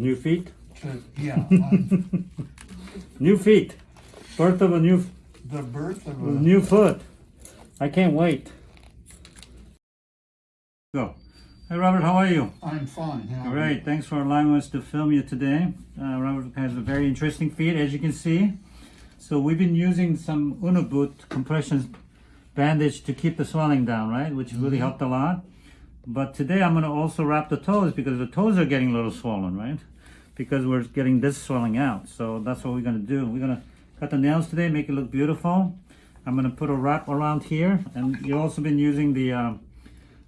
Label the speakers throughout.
Speaker 1: New feet?
Speaker 2: yeah,
Speaker 1: New feet. Birth of a new
Speaker 2: the birth of a,
Speaker 1: new foot. I can't wait. Go. Hey Robert, how are you?
Speaker 2: I'm fine. how are
Speaker 1: Great, thanks for allowing us to film you today. Uh, Robert has a very interesting feed, as you can see. So we've been using some Unna boot compression bandage to keep the swelling down, right? Which really helped a lot. But today I'm going to also wrap the toes because the toes are getting a little swollen, right? Because we're getting this swelling out. So that's what we're going to do. We're going to cut the nails today, make it look beautiful. I'm going to put a wrap around here. And you've also been using the uh,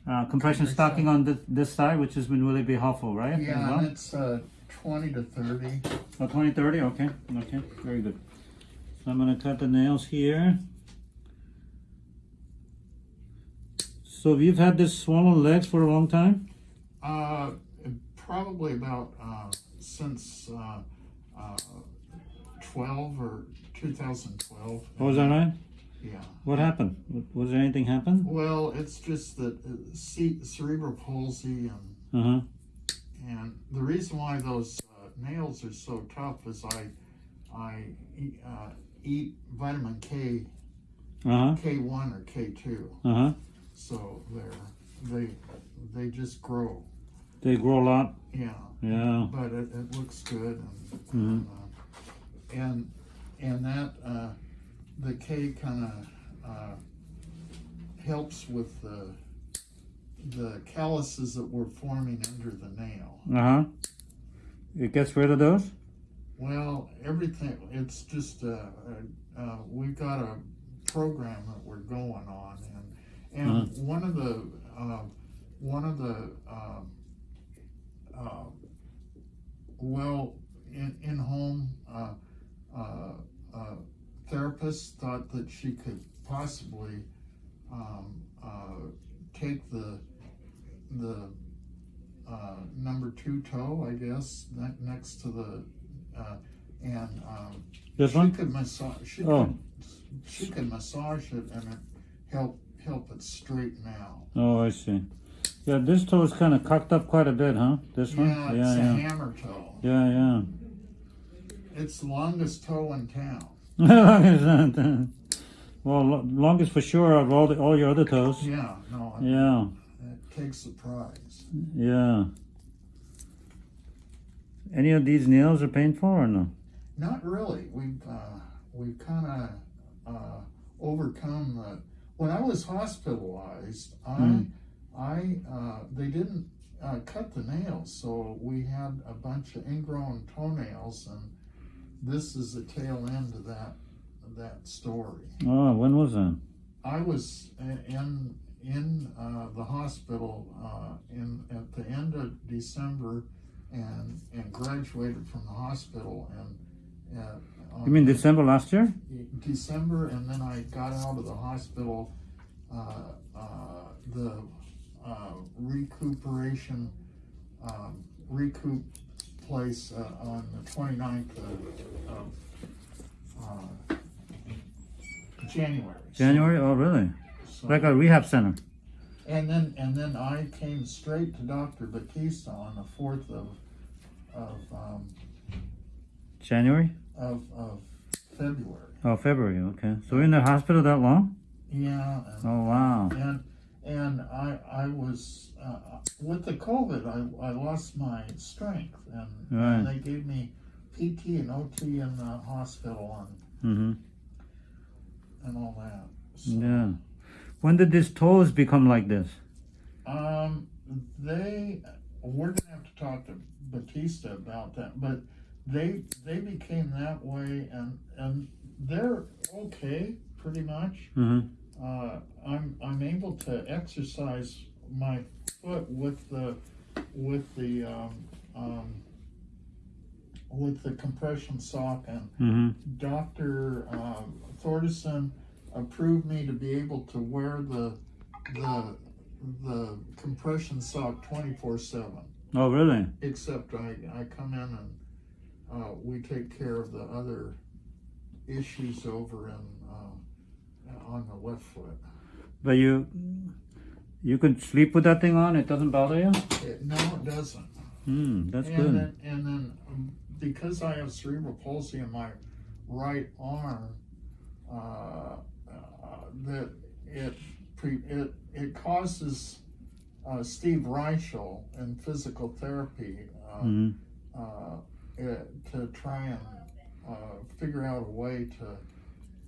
Speaker 1: uh, compression stocking on this, this side, which has been really be helpful, right?
Speaker 2: Yeah,
Speaker 1: well?
Speaker 2: and it's uh, 20 to 30.
Speaker 1: Oh, 20, 30, okay, okay, very good. So I'm gonna cut the nails here. So you've had this swollen legs for a long time?
Speaker 2: Uh, probably about uh, since uh, uh, 12 or 2012.
Speaker 1: What was that right?
Speaker 2: Yeah.
Speaker 1: What happened? Was there anything happen?
Speaker 2: Well, it's just that uh, cerebral palsy and
Speaker 1: Uh-huh,
Speaker 2: and the reason why those uh, nails are so tough is I I eat, uh, eat vitamin K
Speaker 1: uh-huh,
Speaker 2: K1 or K2,
Speaker 1: uh-huh.
Speaker 2: so they're they they just grow.
Speaker 1: They grow a lot?
Speaker 2: Yeah,
Speaker 1: Yeah,
Speaker 2: but it, it looks good and
Speaker 1: Mhm.
Speaker 2: uh, and and that uh, the K kind of uh, helps with the the calluses that were forming under the nail.
Speaker 1: uh-huh. It gets rid of those?
Speaker 2: Well, everything, it's just, uh, uh, uh, we've got a program that we're going on and, and one of the, uh, one of the, um, uh, well, in, in-home, uh, uh, uh, therapists thought that she could possibly, um, uh, take the, the, uh, number two toe, I guess, ne- next to the, uh, and, um,
Speaker 1: This
Speaker 2: she
Speaker 1: one?
Speaker 2: could massage, she
Speaker 1: Oh.
Speaker 2: could, she could massage it and it help, help it straighten out.
Speaker 1: Oh, I see. Yeah, this toe is kind of cocked up quite a bit, huh? This one?
Speaker 2: Yeah, it's
Speaker 1: Yeah,
Speaker 2: a
Speaker 1: yeah.
Speaker 2: hammer toe.
Speaker 1: Yeah, yeah.
Speaker 2: It's the longest toe in town.
Speaker 1: well, lo- longest for sure of all the all your other toes.
Speaker 2: Yeah, no, it,
Speaker 1: Yeah,
Speaker 2: it takes the prize.
Speaker 1: yeah. Any of these nails are painful or no?
Speaker 2: Not really. We've, uh, we've kind of, uh, overcome the, when I was hospitalized, I,
Speaker 1: Mm.
Speaker 2: I, uh, they didn't, uh, cut the nails, so we had a bunch of ingrown toenails and this is the tail end of that, that story.
Speaker 1: Oh, when was that?
Speaker 2: I was in, in, uh, the hospital, uh, in, at the end of December and, and graduated from the hospital and, uh.
Speaker 1: You mean December last year?
Speaker 2: December, and then I got out of the hospital, uh, uh, the, uh, recuperation, um, recoup place, uh, on the 29th of, of, uh, January.
Speaker 1: January? Oh, really?
Speaker 2: So-
Speaker 1: Like a rehab center.
Speaker 2: and then, and then I came straight to Dr. Batista on the fourth of, of, um,
Speaker 1: January?
Speaker 2: of, of February.
Speaker 1: Oh, February. Okay. So you're in the hospital that long?
Speaker 2: Yeah, and,
Speaker 1: Oh, wow.
Speaker 2: and, and I, I was, uh, with the COVID, I, I lost my strength and, and they gave me PT and OT in the hospital
Speaker 1: Mm-hmm.
Speaker 2: and, and all that. So,
Speaker 1: Yeah. When did these toes become like this?
Speaker 2: Um, they, we're gonna have to talk to Batista about that, but they, they became that way and, and they're okay, pretty much.
Speaker 1: Mm-hmm.
Speaker 2: Uh, I'm, I'm able to exercise my foot with the, with the, um, um, with the compression sock and
Speaker 1: Mm-hmm.
Speaker 2: Dr. Uh, Thordison approved me to be able to wear the the the compression sock 24 7
Speaker 1: Oh, really?
Speaker 2: except I, I come in and uh, we take care of the other issues over in uh, on the left foot
Speaker 1: But you, you can sleep with that thing on. It doesn't bother you.
Speaker 2: it, no it doesn't
Speaker 1: Mm, that's
Speaker 2: and
Speaker 1: good.
Speaker 2: then and then um, because I have cerebral palsy in my right arm, uh, uh, that it pre, it it causes uh, Steve Reichel in physical therapy uh,
Speaker 1: Mhm.
Speaker 2: uh, it, to try and uh, figure out a way to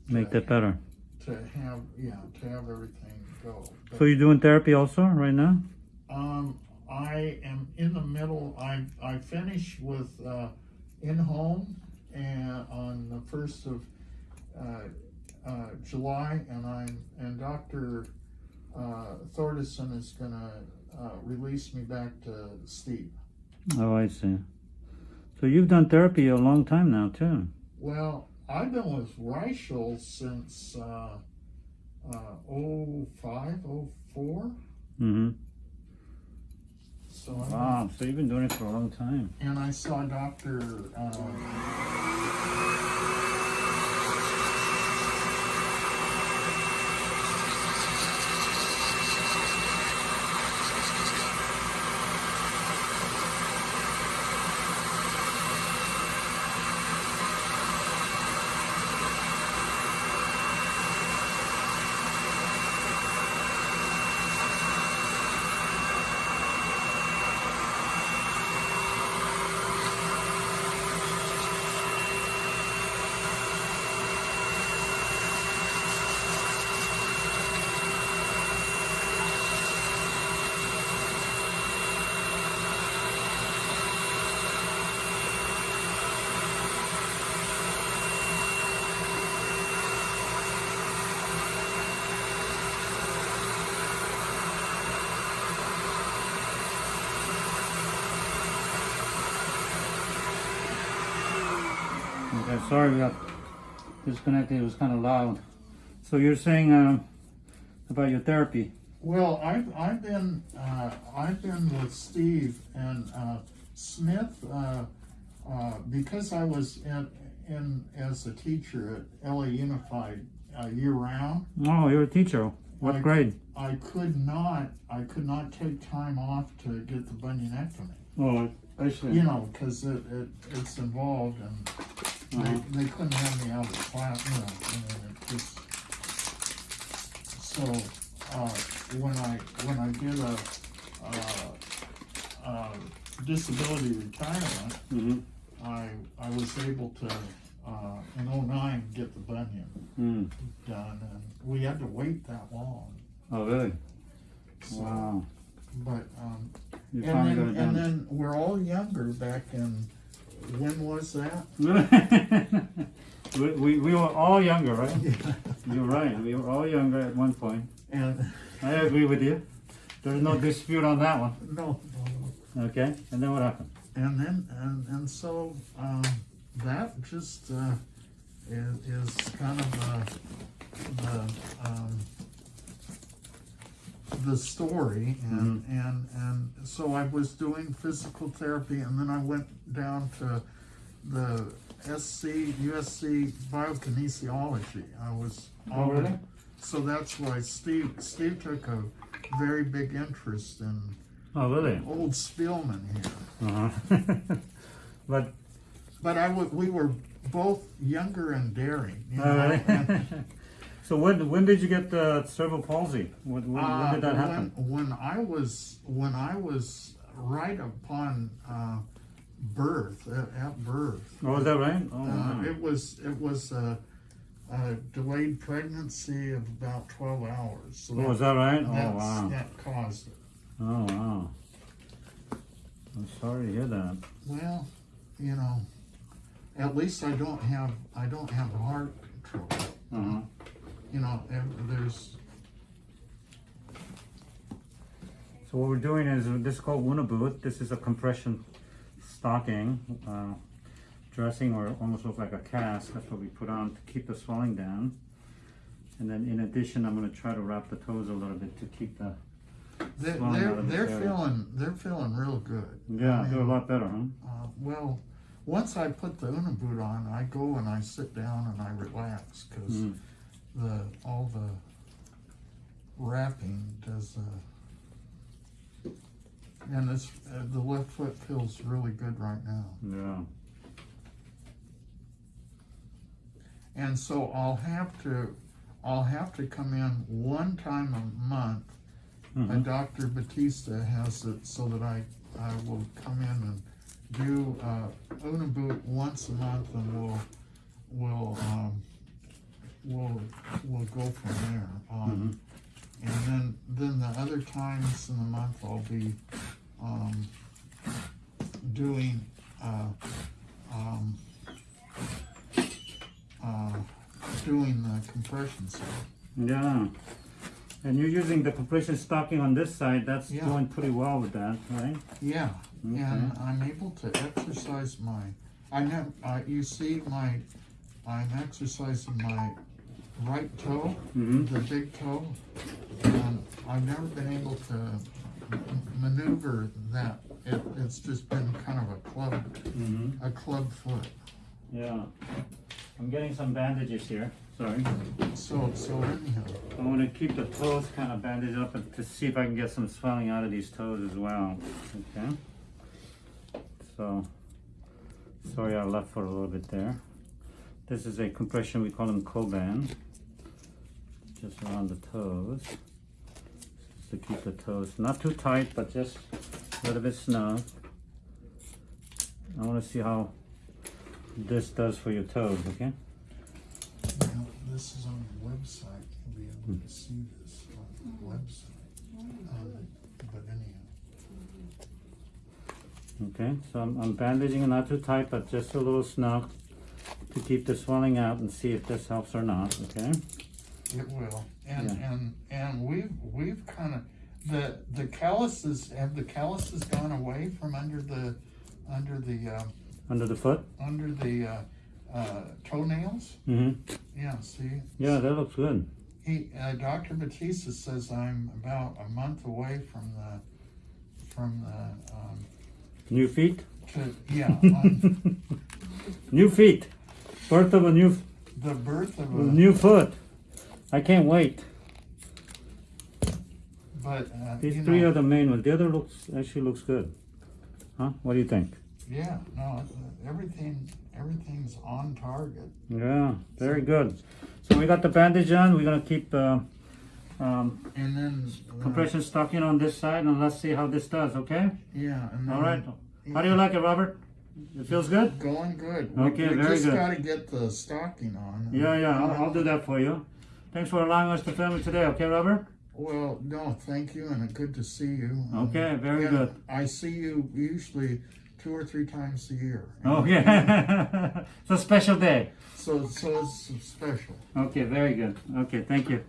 Speaker 1: Make that better.
Speaker 2: To have yeah to have everything go. But,
Speaker 1: So you're doing therapy also right now?
Speaker 2: um, I am in the middle. I I finished with uh, in home and on the first of uh, uh, July, and I'm and Doctor uh, Thordison is gonna uh, release me back to Steve.
Speaker 1: Oh, I see. So you've done therapy a long time now too.
Speaker 2: Well, I've been with Reichel since uh, uh, 05, 04.
Speaker 1: Mm-hmm.
Speaker 2: So
Speaker 1: Wow. So you've been doing it for a long time.
Speaker 2: and I saw Doctor. Uh,
Speaker 1: Okay, sorry we got disconnected. It was kind of loud. So you're saying um, about your therapy?
Speaker 2: well, I've I've been uh, I've been with Steve and uh, Smith uh, uh, because I was in, in as a teacher at LA Unified uh, year round.
Speaker 1: Oh, you're a teacher. What
Speaker 2: I-
Speaker 1: grade?
Speaker 2: I could not I could not take time off to get the bunionectomy.
Speaker 1: Oh, I see.
Speaker 2: You know, because it, it it's involved and They, they couldn't have me out of the class. You know, it just so uh, when I when I did a uh, uh, disability retirement,
Speaker 1: Mm-hmm.
Speaker 2: I I was able to uh, in 09 get the bunion
Speaker 1: Mm.
Speaker 2: done, and we had to wait that long.
Speaker 1: Oh, really?
Speaker 2: So,
Speaker 1: Wow.
Speaker 2: But um,
Speaker 1: You
Speaker 2: and
Speaker 1: finally
Speaker 2: then
Speaker 1: got it
Speaker 2: and
Speaker 1: done.
Speaker 2: then we're all younger back in when was that?
Speaker 1: we, we, we were all younger, right? You're right. We were all younger at one point.
Speaker 2: And
Speaker 1: I agree with you. There's no dispute on that one.
Speaker 2: no.
Speaker 1: Okay. And then what happened?
Speaker 2: and then and and so um, that just uh, is, is kind of uh, the um, the story and and and so I was doing physical therapy and then I went down to the SC USC biokinesiology. I was
Speaker 1: Oh, really?
Speaker 2: so that's why Steve Steve took a very big interest in
Speaker 1: Oh, really?
Speaker 2: old Spielman here.
Speaker 1: Uh-huh. but,
Speaker 2: But I w- we were both younger and daring. You know,
Speaker 1: all right.
Speaker 2: and,
Speaker 1: so when when did you get the cerebral palsy? When, when,
Speaker 2: uh,
Speaker 1: when did that happen?
Speaker 2: When, when I was when I was right upon uh, birth at, at birth,
Speaker 1: Oh, is that right? Oh,
Speaker 2: uh,
Speaker 1: wow.
Speaker 2: it was it was a, a delayed pregnancy of about twelve hours. So
Speaker 1: Oh, is that right? Oh, wow.
Speaker 2: that caused it.
Speaker 1: Oh, wow. I'm sorry to hear that.
Speaker 2: Well, you know, at least I don't have I don't have heart trouble.
Speaker 1: Uh-huh.
Speaker 2: You know, there's
Speaker 1: So what we're doing is this is called Unna boot. This is a compression stocking, uh, dressing or almost look like a cast. That's what we put on to keep the swelling down. And then in addition, I'm going to try to wrap the toes a little bit to keep the
Speaker 2: They,
Speaker 1: Swelling
Speaker 2: they're
Speaker 1: out of the
Speaker 2: they're
Speaker 1: area.
Speaker 2: feeling they're feeling real good.
Speaker 1: yeah
Speaker 2: I
Speaker 1: do a lot better, huh?
Speaker 2: Uh, well, once I put the Unna boot on, I go and I sit down and I relax because
Speaker 1: Mhm.
Speaker 2: The all the wrapping does. Uh, and this uh, the left foot feels really good right now.
Speaker 1: Yeah.
Speaker 2: And so I'll have to, I'll have to come in one time a month.
Speaker 1: Mhm.
Speaker 2: And Dr. Batista has it so that I, I will come in and do, uh, Unna Boot once a month and we'll, we'll, um, we'll, we'll go from there on. And then, then the other times in the month I'll be, um, doing, uh, um, uh, doing the compression side.
Speaker 1: Yeah. And you're using the compression stocking on this side. That's
Speaker 2: Yeah.
Speaker 1: doing pretty well with that, right?
Speaker 2: Yeah,
Speaker 1: Okay.
Speaker 2: and I'm able to exercise my, I have, uh, you see my, I'm exercising my right toe,
Speaker 1: Mhm.
Speaker 2: the big toe, and I've never been able to maneuver that. It, it's just been kind of a club,
Speaker 1: Mm-hmm.
Speaker 2: a club foot.
Speaker 1: Yeah. I'm getting some bandages here. Sorry.
Speaker 2: So, so anyhow,
Speaker 1: I want to keep the toes kind of bandaged up to see if I can get some swelling out of these toes as well. Okay. So, sorry I left for a little bit there. This is a compression, we call them Coban. Just around the toes. Just to keep the toes not too tight, but just a little bit snug. I want to see how this does for your toes, okay?
Speaker 2: now, this is on the website, you'll be able to see this on the website. Um, But anyhow.
Speaker 1: Okay, so I'm, I'm bandaging it not too tight, but just a little snug to keep the swelling out and see if this helps or not, okay?
Speaker 2: It will, and
Speaker 1: Yeah.
Speaker 2: and and we've we've kind of the the calluses have the calluses gone away from under the under the uh,
Speaker 1: Under the foot?
Speaker 2: under the uh, uh, toenails.
Speaker 1: Mm-hmm.
Speaker 2: Yeah, see,
Speaker 1: Yeah, that looks good.
Speaker 2: he uh, Doctor Batista says I'm about a month away from the from the um,
Speaker 1: New feet?
Speaker 2: to, yeah
Speaker 1: New feet. Birth of a new,
Speaker 2: the birth of a
Speaker 1: new foot. I can't wait.
Speaker 2: but uh,
Speaker 1: These three
Speaker 2: know,
Speaker 1: are the main ones. The other looks, actually looks good. Huh? What do you think?
Speaker 2: yeah no everything everything's on target.
Speaker 1: Yeah, very good. So we got the bandage on. We're gonna keep, uh, um,
Speaker 2: And then uh,
Speaker 1: compression stocking on this side and let's see how this does, okay?
Speaker 2: Yeah. And then
Speaker 1: All right. How do you like it, Robert? It feels good?
Speaker 2: Going good.
Speaker 1: Okay,
Speaker 2: we, we
Speaker 1: very
Speaker 2: just got to get the stocking on.
Speaker 1: Yeah, yeah, I'll, I'll do that for you. Thanks for allowing us to film it today, okay, Robert?
Speaker 2: Well, no, thank you, and good to see you.
Speaker 1: Okay, um, very
Speaker 2: And
Speaker 1: good.
Speaker 2: I see you usually two or three times a year.
Speaker 1: Oh, yeah. it's a special day.
Speaker 2: So, so it's special.
Speaker 1: Okay, very good. Okay, thank you.